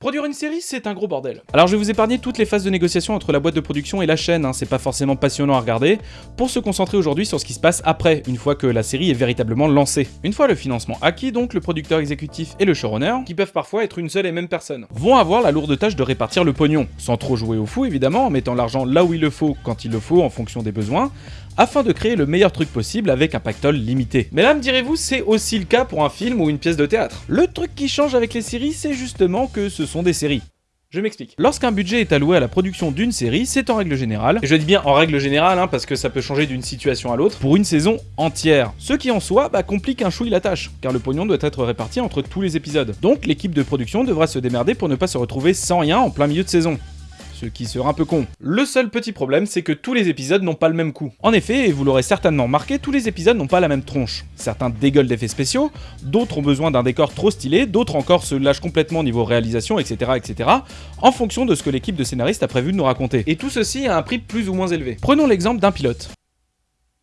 Produire une série, c'est un gros bordel. Alors je vais vous épargner toutes les phases de négociation entre la boîte de production et la chaîne, hein, c'est pas forcément passionnant à regarder, pour se concentrer aujourd'hui sur ce qui se passe après, une fois que la série est véritablement lancée. Une fois le financement acquis, donc le producteur exécutif et le showrunner, qui peuvent parfois être une seule et même personne, vont avoir la lourde tâche de répartir le pognon, sans trop jouer au fou évidemment, en mettant l'argent là où il le faut, quand il le faut, en fonction des besoins, afin de créer le meilleur truc possible avec un pactole limité. Mais là, me direz-vous, c'est aussi le cas pour un film ou une pièce de théâtre. Le truc qui change avec les séries, c'est justement que ce sont des séries. Je m'explique. Lorsqu'un budget est alloué à la production d'une série, c'est en règle générale, et je dis bien en règle générale, hein, parce que ça peut changer d'une situation à l'autre, pour une saison entière. Ce qui en soi bah, complique un chouille la tâche, car le pognon doit être réparti entre tous les épisodes. Donc l'équipe de production devra se démerder pour ne pas se retrouver sans rien en plein milieu de saison ce qui sera un peu con. Le seul petit problème, c'est que tous les épisodes n'ont pas le même coût. En effet, et vous l'aurez certainement remarqué, tous les épisodes n'ont pas la même tronche. Certains dégueulent d'effets spéciaux, d'autres ont besoin d'un décor trop stylé, d'autres encore se lâchent complètement niveau réalisation, etc., etc., en fonction de ce que l'équipe de scénaristes a prévu de nous raconter. Et tout ceci à un prix plus ou moins élevé. Prenons l'exemple d'un pilote.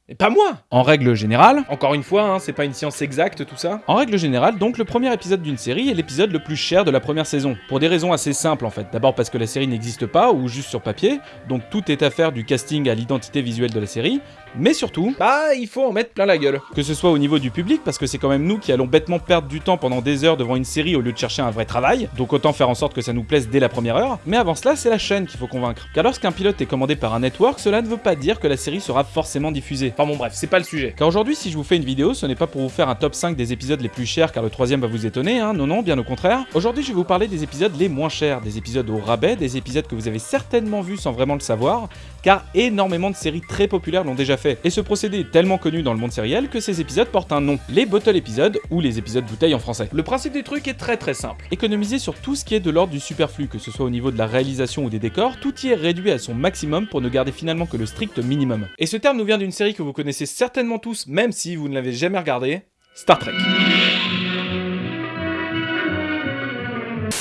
Et pas moi En règle générale, encore une fois, hein, c'est pas une science exacte tout ça. En règle générale, donc le premier épisode d'une série est l'épisode le plus cher de la première saison. Pour des raisons assez simples en fait. D'abord parce que la série n'existe pas, ou juste sur papier, donc tout est affaire du casting à l'identité visuelle de la série, mais surtout, bah il faut en mettre plein la gueule. Que ce soit au niveau du public, parce que c'est quand même nous qui allons bêtement perdre du temps pendant des heures devant une série au lieu de chercher un vrai travail, donc autant faire en sorte que ça nous plaise dès la première heure, mais avant cela c'est la chaîne qu'il faut convaincre. Car lorsqu'un pilote est commandé par un network, cela ne veut pas dire que la série sera forcément diffusée. Enfin bon bref, c'est pas le sujet. Car aujourd'hui si je vous fais une vidéo, ce n'est pas pour vous faire un top 5 des épisodes les plus chers car le troisième va vous étonner, hein, non non, bien au contraire. Aujourd'hui je vais vous parler des épisodes les moins chers, des épisodes au rabais, des épisodes que vous avez certainement vus sans vraiment le savoir, car énormément de séries très populaires l'ont déjà fait. Et ce procédé tellement connu dans le monde sériel que ces épisodes portent un nom, les bottle épisodes ou les épisodes bouteilles en français. Le principe du truc est très très simple. Économiser sur tout ce qui est de l'ordre du superflu, que ce soit au niveau de la réalisation ou des décors, tout y est réduit à son maximum pour ne garder finalement que le strict minimum. Et ce terme nous vient d'une série que vous connaissez certainement tous, même si vous ne l'avez jamais regardée, Star Trek.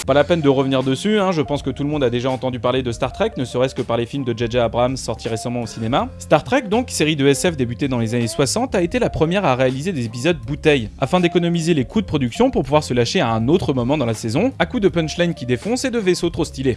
Pas la peine de revenir dessus, hein, je pense que tout le monde a déjà entendu parler de Star Trek, ne serait-ce que par les films de J.J. Abrams sortis récemment au cinéma. Star Trek, donc, série de SF débutée dans les années 60, a été la première à réaliser des épisodes bouteilles, afin d'économiser les coûts de production pour pouvoir se lâcher à un autre moment dans la saison, à coup de punchline qui défonce et de vaisseaux trop stylés.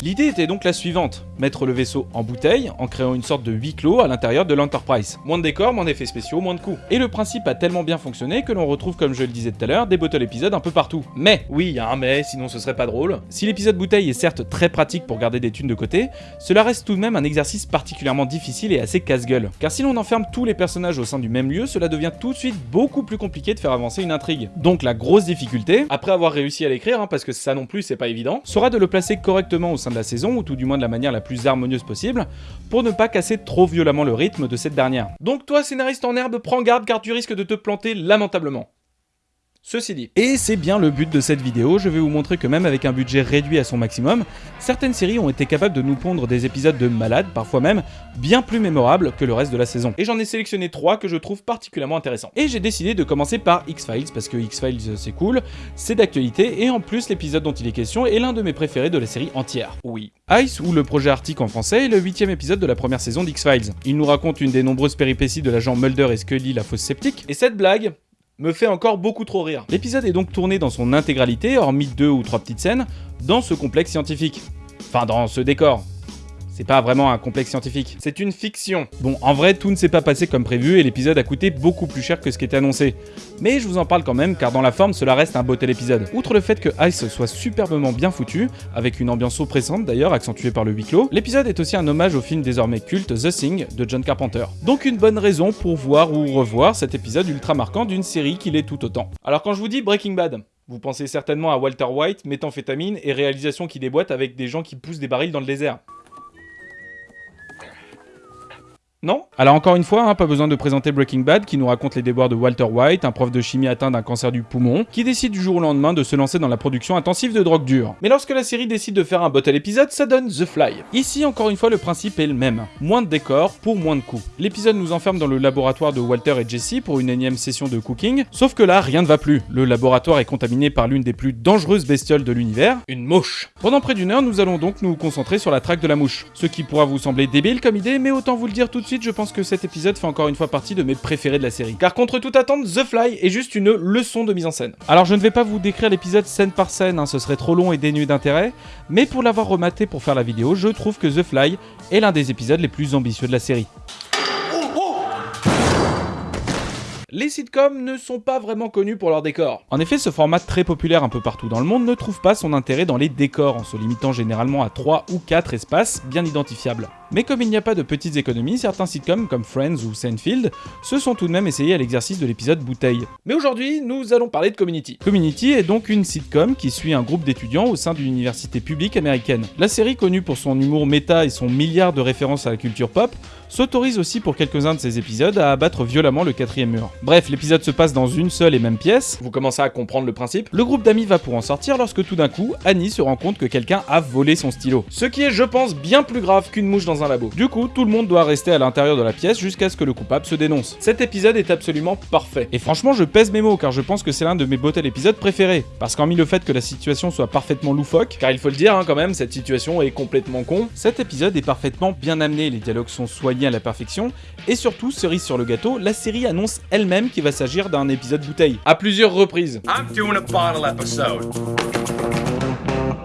L'idée était donc la suivante, mettre le vaisseau en bouteille en créant une sorte de huis clos à l'intérieur de l'Enterprise. Moins de décors, moins d'effets spéciaux, moins de coûts. Et le principe a tellement bien fonctionné que l'on retrouve comme je le disais tout à l'heure des bottle épisodes un peu partout. Mais, oui il y a un mais, sinon ce serait pas drôle, si l'épisode bouteille est certes très pratique pour garder des thunes de côté, cela reste tout de même un exercice particulièrement difficile et assez casse-gueule. Car si l'on enferme tous les personnages au sein du même lieu, cela devient tout de suite beaucoup plus compliqué de faire avancer une intrigue. Donc la grosse difficulté, après avoir réussi à l'écrire, hein, parce que ça non plus c'est pas évident, sera de le placer correctement au sein de la saison, ou tout du moins de la manière la plus harmonieuse possible, pour ne pas casser trop violemment le rythme de cette dernière. Donc toi, scénariste en herbe, prends garde car tu risques de te planter lamentablement. Ceci dit. Et c'est bien le but de cette vidéo, je vais vous montrer que même avec un budget réduit à son maximum, certaines séries ont été capables de nous pondre des épisodes de malades, parfois même bien plus mémorables que le reste de la saison. Et j'en ai sélectionné trois que je trouve particulièrement intéressants. Et j'ai décidé de commencer par X-Files, parce que X-Files c'est cool, c'est d'actualité, et en plus l'épisode dont il est question est l'un de mes préférés de la série entière. Oui. Ice, ou le projet Arctique en français, est le huitième épisode de la première saison d'X-Files. Il nous raconte une des nombreuses péripéties de l'agent Mulder et Scully, la fausse sceptique, et cette blague, me fait encore beaucoup trop rire. L'épisode est donc tourné dans son intégralité, hormis deux ou trois petites scènes, dans ce complexe scientifique. Enfin, dans ce décor. C'est pas vraiment un complexe scientifique, c'est une fiction. Bon, en vrai, tout ne s'est pas passé comme prévu et l'épisode a coûté beaucoup plus cher que ce qui était annoncé. Mais je vous en parle quand même, car dans la forme, cela reste un beau tel épisode. Outre le fait que Ice soit superbement bien foutu, avec une ambiance oppressante d'ailleurs, accentuée par le huis clos, l'épisode est aussi un hommage au film désormais culte The Thing de John Carpenter. Donc une bonne raison pour voir ou revoir cet épisode ultra marquant d'une série qui l'est tout autant. Alors quand je vous dis Breaking Bad, vous pensez certainement à Walter White, méthamphétamine et réalisation qui déboîte avec des gens qui poussent des barils dans le désert. Non Alors encore une fois, hein, pas besoin de présenter Breaking Bad qui nous raconte les déboires de Walter White, un prof de chimie atteint d'un cancer du poumon, qui décide du jour au lendemain de se lancer dans la production intensive de drogue dure. Mais lorsque la série décide de faire un bottle épisode, ça donne The Fly. Ici, encore une fois, le principe est le même. Moins de décors pour moins de coûts. L'épisode nous enferme dans le laboratoire de Walter et Jesse pour une énième session de cooking, sauf que là, rien ne va plus. Le laboratoire est contaminé par l'une des plus dangereuses bestioles de l'univers, une mouche. Pendant près d'une heure, nous allons donc nous concentrer sur la traque de la mouche. Ce qui pourra vous sembler débile comme idée, mais autant vous le dire tout de suite, je pense que cet épisode fait encore une fois partie de mes préférés de la série. Car contre toute attente, The Fly est juste une leçon de mise en scène. Alors je ne vais pas vous décrire l'épisode scène par scène, hein, ce serait trop long et dénué d'intérêt, mais pour l'avoir rematé pour faire la vidéo, je trouve que The Fly est l'un des épisodes les plus ambitieux de la série. Les sitcoms ne sont pas vraiment connus pour leurs décors. En effet, ce format très populaire un peu partout dans le monde ne trouve pas son intérêt dans les décors, en se limitant généralement à 3 ou 4 espaces bien identifiables. Mais comme il n'y a pas de petites économies, certains sitcoms comme Friends ou Seinfeld se sont tout de même essayés à l'exercice de l'épisode bouteille. Mais aujourd'hui, nous allons parler de Community. Community est donc une sitcom qui suit un groupe d'étudiants au sein d'une université publique américaine. La série, connue pour son humour méta et son milliard de références à la culture pop, s'autorise aussi pour quelques-uns de ses épisodes à abattre violemment le quatrième mur. Bref, l'épisode se passe dans une seule et même pièce, vous commencez à comprendre le principe. Le groupe d'amis va pour en sortir lorsque tout d'un coup, Annie se rend compte que quelqu'un a volé son stylo. Ce qui est, je pense, bien plus grave qu'une mouche dans un labo. Du coup, tout le monde doit rester à l'intérieur de la pièce jusqu'à ce que le coupable se dénonce. Cet épisode est absolument parfait. Et franchement, je pèse mes mots car je pense que c'est l'un de mes botels épisodes préférés. Parce qu'en mis le fait que la situation soit parfaitement loufoque, car il faut le dire hein, quand même, cette situation est complètement con, cet épisode est parfaitement bien amené, les dialogues sont soignés à la perfection, et surtout, cerise sur le gâteau, la série annonce elle-même qu'il va s'agir d'un épisode bouteille, à plusieurs reprises.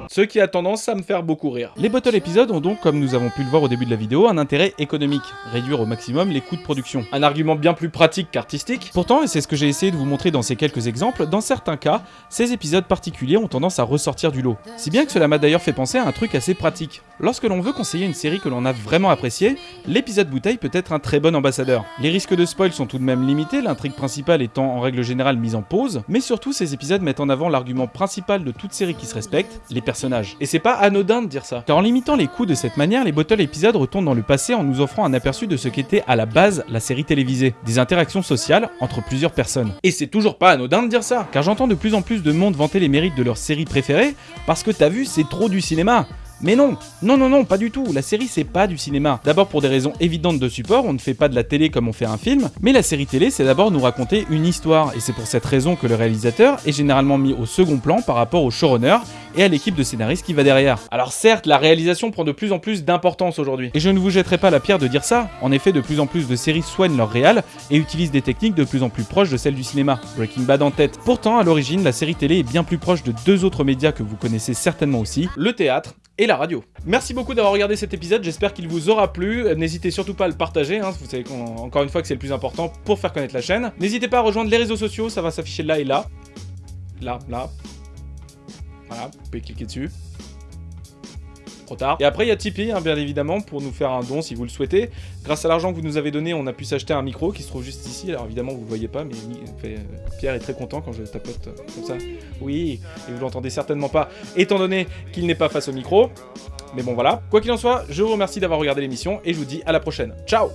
Ce qui a tendance à me faire beaucoup rire. Les bottle épisodes ont donc, comme nous avons pu le voir au début de la vidéo, un intérêt économique, réduire au maximum les coûts de production. Un argument bien plus pratique qu'artistique. Pourtant, et c'est ce que j'ai essayé de vous montrer dans ces quelques exemples, dans certains cas, ces épisodes particuliers ont tendance à ressortir du lot. Si bien que cela m'a d'ailleurs fait penser à un truc assez pratique. Lorsque l'on veut conseiller une série que l'on a vraiment appréciée, l'épisode bouteille peut être un très bon ambassadeur. Les risques de spoil sont tout de même limités, l'intrigue principale étant en règle générale mise en pause, mais surtout ces épisodes mettent en avant l'argument principal de toute série qui se respecte, personnages et c'est pas anodin de dire ça. Car en limitant les coûts de cette manière, les bottle épisodes retournent dans le passé en nous offrant un aperçu de ce qu'était à la base la série télévisée. Des interactions sociales entre plusieurs personnes. Et c'est toujours pas anodin de dire ça. Car j'entends de plus en plus de monde vanter les mérites de leur série préférée parce que t'as vu, c'est trop du cinéma. Mais non, non, non, non, pas du tout. La série, c'est pas du cinéma. D'abord pour des raisons évidentes de support, on ne fait pas de la télé comme on fait un film, mais la série télé, c'est d'abord nous raconter une histoire, et c'est pour cette raison que le réalisateur est généralement mis au second plan par rapport au showrunner et à l'équipe de scénaristes qui va derrière. Alors certes, la réalisation prend de plus en plus d'importance aujourd'hui, et je ne vous jetterai pas la pierre de dire ça. En effet, de plus en plus de séries soignent leur réal et utilisent des techniques de plus en plus proches de celles du cinéma. Breaking Bad en tête. Pourtant, à l'origine, la série télé est bien plus proche de deux autres médias que vous connaissez certainement aussi, le théâtre et la radio. Merci beaucoup d'avoir regardé cet épisode, j'espère qu'il vous aura plu. N'hésitez surtout pas à le partager, hein. vous savez encore une fois que c'est le plus important pour faire connaître la chaîne. N'hésitez pas à rejoindre les réseaux sociaux, ça va s'afficher là et là. Là, là. Voilà, vous pouvez cliquer dessus et après, il y a Tipeee, hein, bien évidemment, pour nous faire un don si vous le souhaitez. Grâce à l'argent que vous nous avez donné, on a pu s'acheter un micro qui se trouve juste ici. Alors évidemment, vous le voyez pas, mais euh, Pierre est très content quand je tapote euh, comme ça. Oui, et vous l'entendez certainement pas, étant donné qu'il n'est pas face au micro. Mais bon, voilà. Quoi qu'il en soit, je vous remercie d'avoir regardé l'émission et je vous dis à la prochaine. Ciao